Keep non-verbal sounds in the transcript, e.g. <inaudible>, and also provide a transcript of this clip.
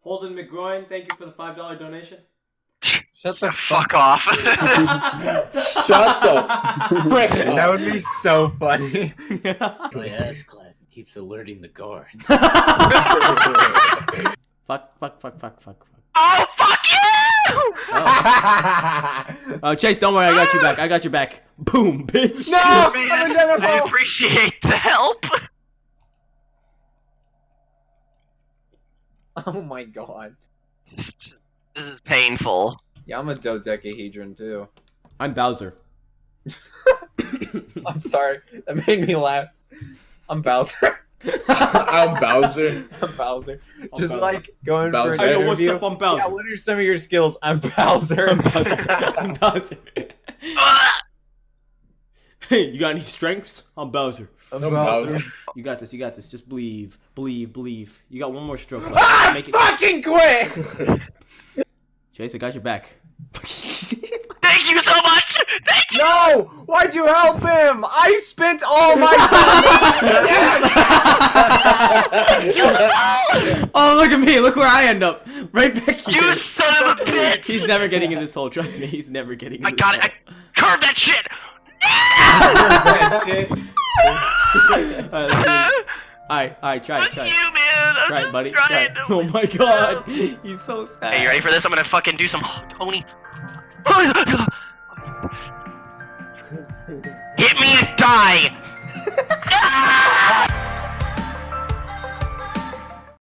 Holden McGroin, thank you for the five dollar donation. Shut the Fuck off. <laughs> Shut the frick That would be so funny. My ass clap keeps alerting the guards. <laughs> fuck, fuck, fuck, fuck, fuck, fuck. oh, fuck you! Oh. oh, Chase, don't worry, I got you back. I got your back. Boom, bitch. No! Man, <laughs> I'm I identical! appreciate the help. <laughs> Oh my god. This is painful. Yeah, I'm a dodecahedron too. I'm Bowser. <laughs> I'm sorry. That made me laugh. I'm Bowser. <laughs> I'm Bowser. I'm Bowser. Just Bowser. like going Bowser. for an Hey, yo, what's interview. up? I'm Bowser. Yeah, what are some of your skills? I'm Bowser. I'm Bowser. I'm Bowser. Ah! Ugh. <laughs> hey, you got any strengths? I'm Bowser. I'm I'm Bowser. You got this. You got this. Just believe, believe, believe. You got one more stroke. left. Ah, Make it. fucking quit! Chase, <laughs> I got your back. <laughs> Thank you so much. Thank you. No! Why'd you help him? I spent all my time. oh, look at me. Look where I end up. Right back here. You son of a bitch. He's never getting in this hole. Trust me. He's never getting in I this got it. hole. I curved that shit. That shit. all right, all right, all right, try it, try you, it. man. I'm Try it, buddy. Try Oh my god. He's so sad. Hey, you ready for this? I'm gonna fucking do some Tony. Hit me and die. <laughs>